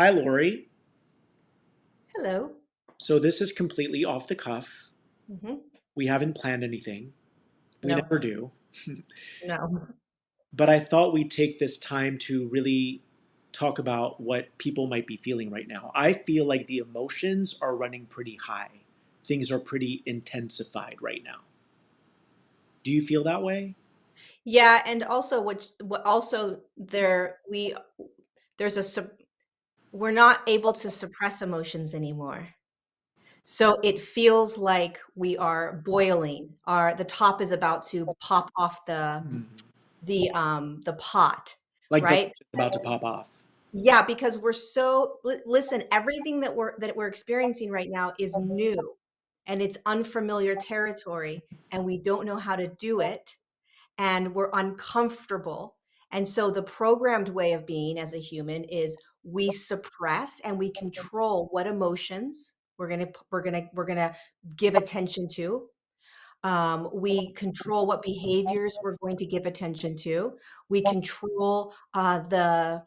Hi, Lori. Hello. So this is completely off the cuff. hmm We haven't planned anything. We No, never do. no. But I thought we'd take this time to really talk about what people might be feeling right now. I feel like the emotions are running pretty high. Things are pretty intensified right now. Do you feel that way? Yeah, and also what what also there we there's a we're not able to suppress emotions anymore. So it feels like we are boiling. Our the top is about to pop off the Mhm. the um the pot, Like right? about to pop off. Yeah, because we're so listen, everything that we're that we're experiencing right now is new and it's unfamiliar territory and we don't know how to do it and we're uncomfortable. And so the programmed way of being as a human is we suppress and we control what emotions we're going to we're going to we're going to give attention to. Um, we control what behaviors we're going to give attention to. We control uh, the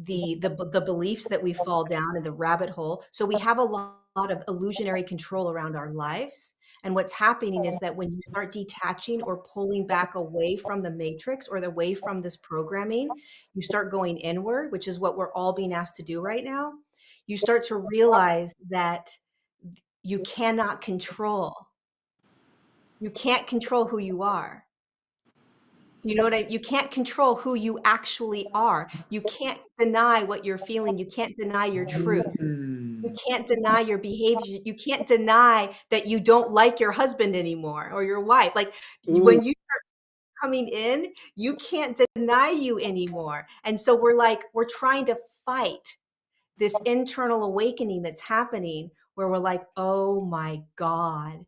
the the the beliefs that we fall down in the rabbit hole. So we have a lot of illusionary control around our lives. And what's happening is that when you start detaching or pulling back away from the matrix or the away from this programming, you start going inward, which is what we're all being asked to do right now. You start to realize that you cannot control. You can't control who you are. You know what I you can't control who you actually are. You can't deny what you're feeling. You can't deny your truth. You Mm. can't deny your behavior. You can't deny that you don't like your husband anymore or your wife. Like when you are coming in, you can't deny you anymore. And so we're like we're trying to fight this internal awakening that's happening where we're like, "Oh my god,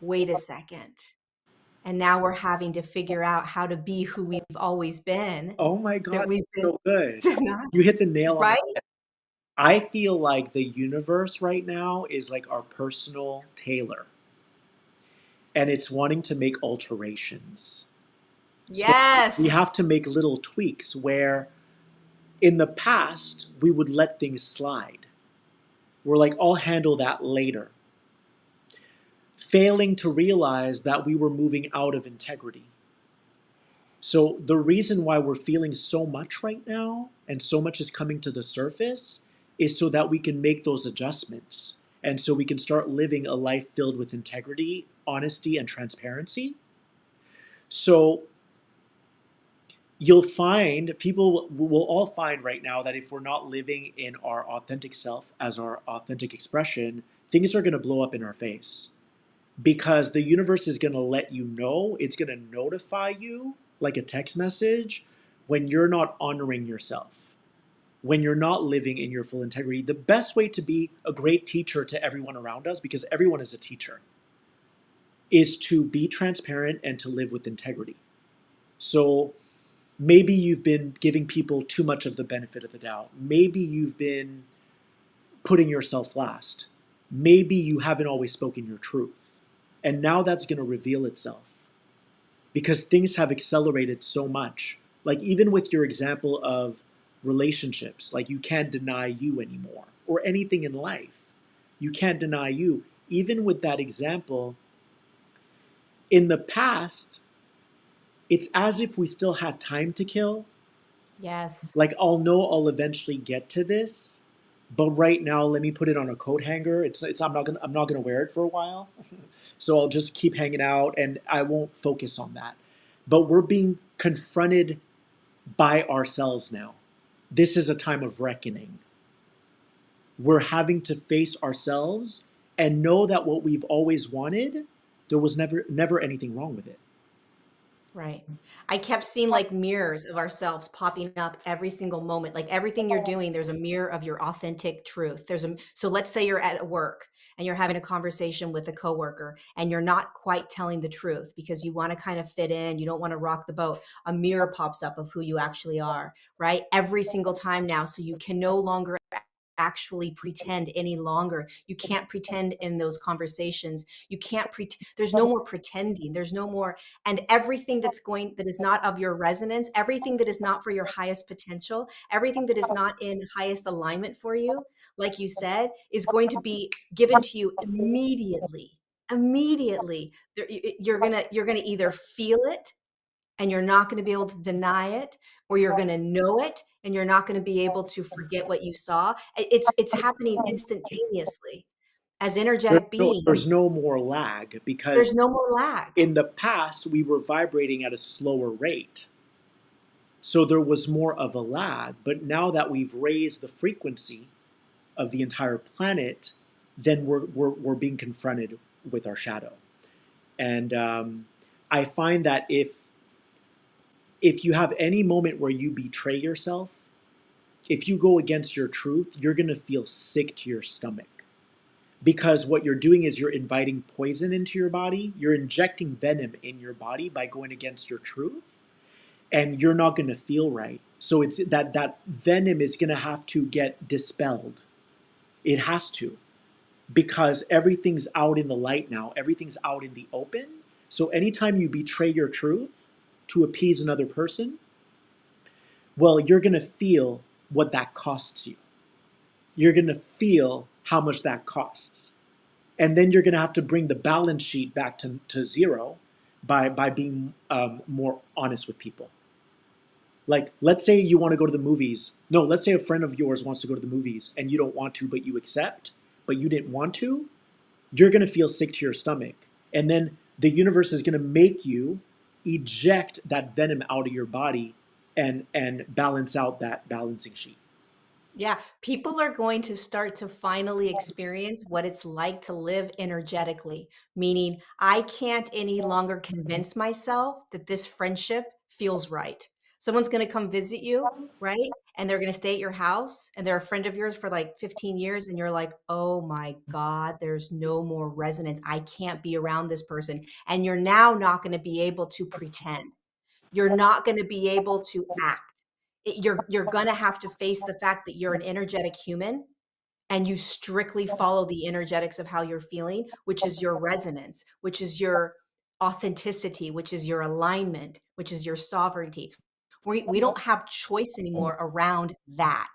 wait a second and now we're having to figure out how to be who we've always been Oh my that God, we've been so good. denied, You hit the nail on the right? I feel like the universe right now is like our personal tailor, and it's wanting to make alterations. So we have to make little tweaks where in the past we would let things slide. We're like, I'll handle that later, failing to realize that we were moving out of integrity. So the reason why we're feeling so much right now and so much is coming to the surface is so that we can make those adjustments and so we can start living a life filled with integrity, honesty, and transparency. So you'll find people will all find right now that if we're not living in our authentic self as our authentic expression, things are going to blow up in our face because the universe is going to let you know, it's going to notify you like a text message when you're not honoring yourself, when you're not living in your full integrity. The best way to be a great teacher to everyone around us, because everyone is a teacher, is to be transparent and to live with integrity. So maybe you've been giving people too much of the benefit of the doubt. Maybe you've been putting yourself last. Maybe you haven't always spoken your truth. And now that's going to reveal itself because things have accelerated so much. Like, even with your example of relationships, like you can't deny you anymore, or anything in life, you can't deny you. Even with that example, in the past, it's as if we still had time to kill. Yes. Like, I'll know I'll eventually get to this, but right now, let me put it on a coat hanger. It's, it's I'm not gonna I'm not gonna wear it for a while, so I'll just keep hanging out and I won't focus on that. But we're being confronted by ourselves now. This is a time of reckoning. We're having to face ourselves and know that what we've always wanted, there was never never anything wrong with it. Right. I kept seeing like mirrors of ourselves popping up every single moment. Like everything you're oh. doing, there's a mirror of your authentic truth. There's a so let's say you're at work and you're having a conversation with a coworker and you're not quite telling the truth because you want to kind of fit in, you don't want to rock the boat. A mirror pops up of who you actually are, right? Every single time now so you can no longer actually pretend any longer. You can't pretend in those conversations. You can't pretend. There's no more pretending. There's no more. And everything that's going, that is not of your resonance, everything that is not for your highest potential, everything that is not in highest alignment for you, like you said, is going to be given to you immediately. Immediately. You're going to, you're going to either feel it and you're not going to be able to deny it or you're going to know it and you're not going to be able to forget what you saw it's it's happening instantaneously as energetic there's no, beings. there's no more lag because there's no more lag. in the past we were vibrating at a slower rate. So there was more of a lag but now that we've raised the frequency of the entire planet then we're, we're, we're being confronted with our shadow. And um, i find that if if you have any moment where you betray yourself, if you go against your truth, you're going to feel sick to your stomach. Because what you're doing is you're inviting poison into your body, you're injecting venom in your body by going against your truth, and you're not going to feel right. So it's that that venom is going to have to get dispelled. It has to. Because everything's out in the light now, everything's out in the open. So anytime you betray your truth, to appease another person, well, you're going to feel what that costs you. You're going to feel how much that costs. And then you're going to have to bring the balance sheet back to, to zero by, by being um, more honest with people. Like, let's say you want to go to the movies. No, let's say a friend of yours wants to go to the movies and you don't want to, but you accept, but you didn't want to. You're going to feel sick to your stomach. And then the universe is going to make you eject that venom out of your body and and balance out that balancing sheet. Yeah, people are going to start to finally experience what it's like to live energetically, meaning I can't any longer convince myself that this friendship feels right. Someone's going to come visit you, right? And they're going to stay at your house and they're a friend of yours for like 15 years and you're like, "Oh my mm-hmm. god, there's no more resonance. I can't be around this person." And you're now not going to be able to pretend. You're not going to be able to act. It, you're you're going to have to face the fact that you're an energetic human and you strictly follow the energetics of how you're feeling, which is your resonance, which is your authenticity, which is your alignment, which is your sovereignty. We, we mm-hmm. don't have choice mm-hmm. anymore around that.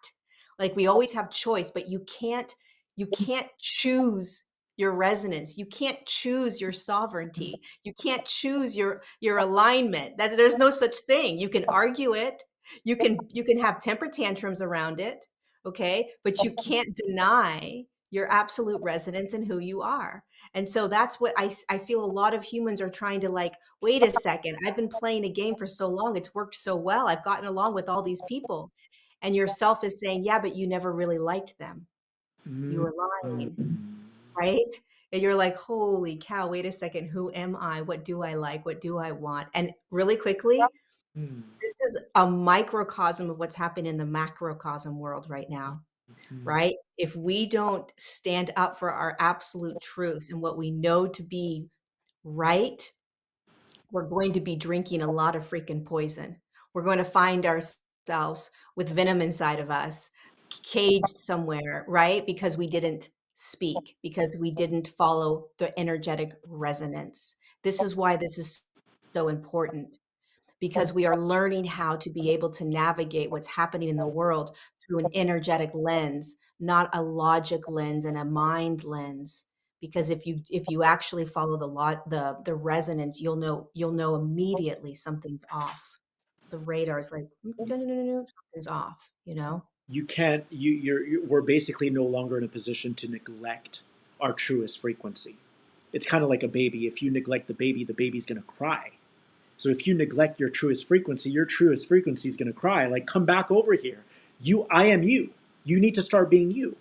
Like we always have choice, but you can't you mm-hmm. can't choose your resonance. You can't choose your sovereignty. You can't choose your your alignment. That there's no such thing. You can argue it. You can you can have temper tantrums around it, okay? But you can't deny your absolute resonance and who you are. And so that's what I, I feel a lot of humans are trying to like, wait a second, I've been playing a game for so long. It's worked so well. I've gotten along with all these people. And yourself is saying, yeah, but you never really liked them. You were lying, Mm. right? And you're like, holy cow, wait a second. Who am I? What do I like? What do I want? And really quickly, Mm. this is a microcosm of what's happening in the macrocosm world right now Mm. right? If we don't stand up for our absolute truths and what we know to be right, we're going to be drinking a lot of freaking poison. We're going to find ourselves with venom inside of us, caged somewhere, right? Because we didn't speak, because we didn't follow the energetic resonance. This is why this is so important because we are learning how to be able to navigate what's happening in the world through an energetic lens, not a logic lens and a mind lens. Because if you if you actually follow the lot the the resonance, you'll know you'll know immediately something's off. The radar is like "Mm, no no no no no something's off. You know. You can't. You you're, you we're basically no longer in a position to neglect our truest frequency. It's kind of like a baby. If you neglect the baby, the baby's gonna cry. So if you neglect your truest frequency, your truest frequency is gonna cry. Like come back over here. You, I am you. You need to start being you.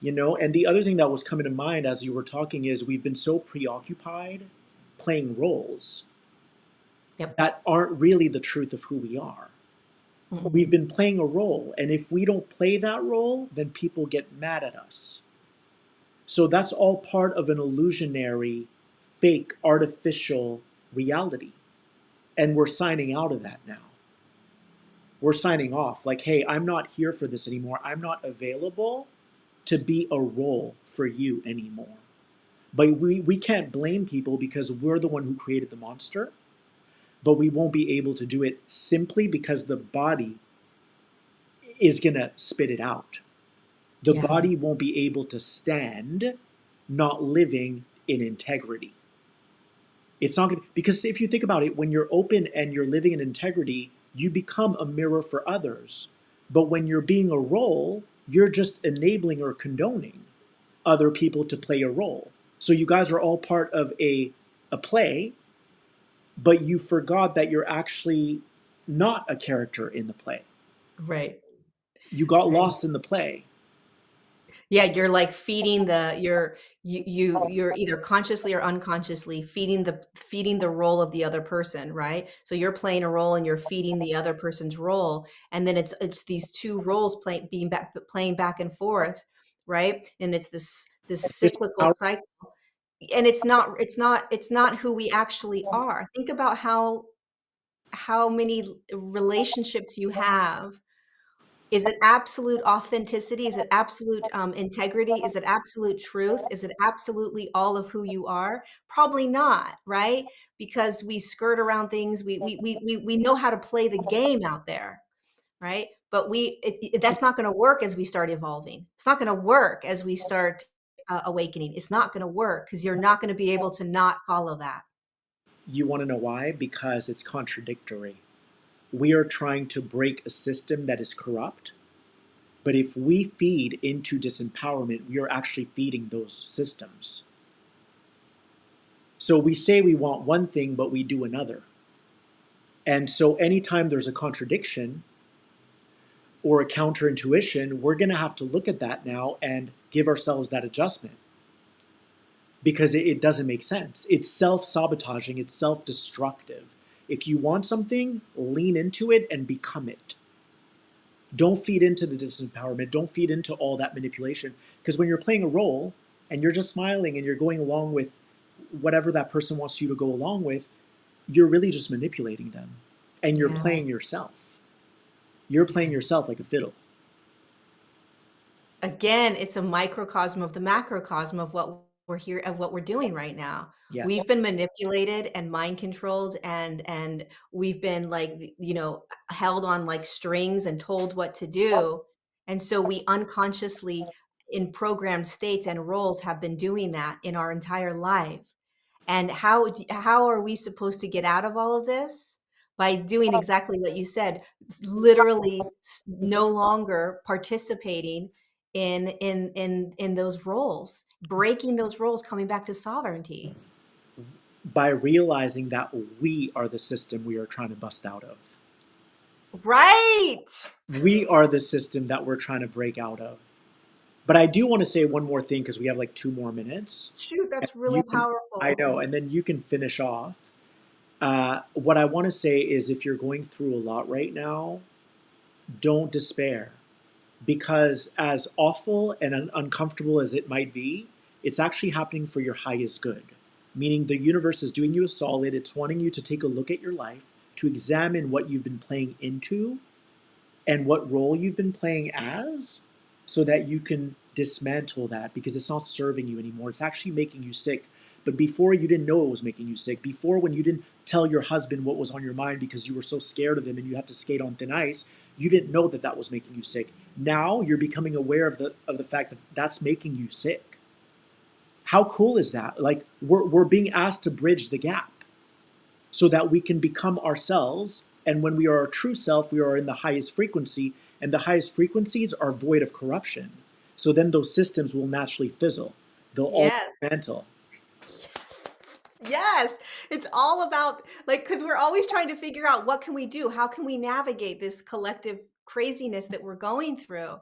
You know. And the other thing that was coming to mind as you were talking is we've been so preoccupied playing roles Yep. that aren't really the truth of who we are. Mhm. We've been playing a role, and if we don't play that role, then people get mad at us. So that's all part of an illusionary, fake, artificial reality. And we're signing out of that now. We're signing off. Like, hey, I'm not here for this anymore. I'm not available to be a role for you anymore. But we, we can't blame people because we're the one who created the monster, but we won't be able to do it simply because the body is going to spit it out. The Yeah. body won't be able to stand not living in integrity. It's not going to, because if you think about it, when you're open and you're living in integrity, you become a mirror for others. But when you're being a role, you're just enabling or condoning other people to play a role. So you guys are all part of a, a play, but you forgot that you're actually not a character in the play. Right. You got Right. lost in the play. Yeah, you're like feeding the you're you you you're either consciously or unconsciously feeding the feeding the role of the other person, right? So you're playing a role and you're feeding the other person's role, and then it's it's these two roles playing being back playing back and forth, right? And it's this this This cyclical cycle. And it's not it's not it's not who we actually are. Think about how how many relationships you have is it absolute authenticity? Is it absolute um, integrity? Is it absolute truth? Is it absolutely all of who you are? Probably not, right? Because we skirt around things. We we we we, we know how to play the game out there, right? But we it, it- that's not going to work as we start evolving. It's not going to work as we start uh, awakening. It's not going to work because you're not going to be able to not follow that. you want to know why? Because it's contradictory. We are trying to break a system that is corrupt, but if we feed into disempowerment, we are actually feeding those systems. So we say we want one thing, but we do another. And so anytime there's a contradiction or a counterintuition, we're going to have to look at that now and give ourselves that adjustment because it, doesn't make sense. It's self sabotaging, it's self destructive. If you want something, lean into it and become it. Don't feed into the disempowerment, don't feed into all that manipulation. Because when you're playing a role and you're just smiling and you're going along with whatever that person wants you to go along with, you're really just manipulating them and you're Yeah. playing yourself. You're playing yourself like a fiddle. Again, it's a microcosm of the macrocosm of what we're here of what we're doing right now. Yes. We've been manipulated and mind controlled and and we've been like you know held on like strings and told what to do. And so we unconsciously in programmed states and roles have been doing that in our entire life. And how how are we supposed to get out of all of this? By doing exactly what you said, literally no longer participating in in in in those roles, breaking those roles, coming back to sovereignty. By realizing that we are the system we are trying to bust out of. Right. we are the system that we're trying to break out of. But I do want to say one more thing because we have like two more minutes. Shoot, that's you really can, I know, and then you can finish off. Uh, what I want to say is if you're going through a lot right now, don't despair because as awful and un- uncomfortable as it might be, it's actually happening for your highest good. Meaning the universe is doing you a solid, it's wanting you to take a look at your life, to examine what you've been playing into and what role you've been playing as so that you can dismantle that because it's not serving you anymore. It's actually making you sick. But before you didn't know it was making you sick. Before when you didn't tell your husband what was on your mind because you were so scared of him and you had to skate on thin ice, you didn't know that that was making you sick. Now you're becoming aware of the of the fact that that's making you sick. How cool is that? Like we're we're being asked to bridge the gap so that we can become ourselves. And when we are our true self, we are in the highest frequency, and the highest frequencies are void of corruption. So then those systems will naturally fizzle. They'll all Yes. dismantle. Yes. Yes. It's all about like cuz we're always trying to figure out what can we do? How can we navigate this collective craziness that we're going through?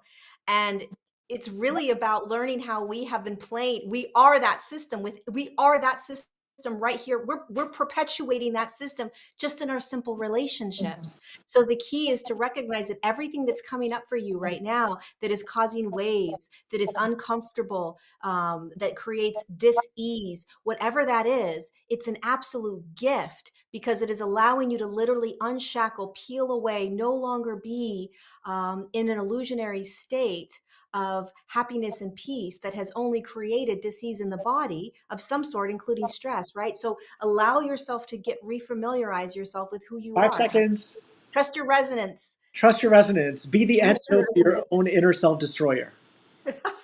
And it's really about learning how we have been playing. We are that system with we are that system right here. We're, we're perpetuating that system just in our simple relationships. So the key is to recognize that everything that's coming up for you right now that is causing waves, that is uncomfortable, um, that creates dis-ease, whatever that is, it's an absolute gift because it is allowing you to literally unshackle, peel away, no longer be um, in an illusionary state of happiness and peace that has only created disease in the body of some sort, including stress, right? So allow yourself to get refamiliarize yourself with who you Five are. seconds. Trust your resonance. Trust your resonance. Be the Trust antidote to your own inner self destroyer.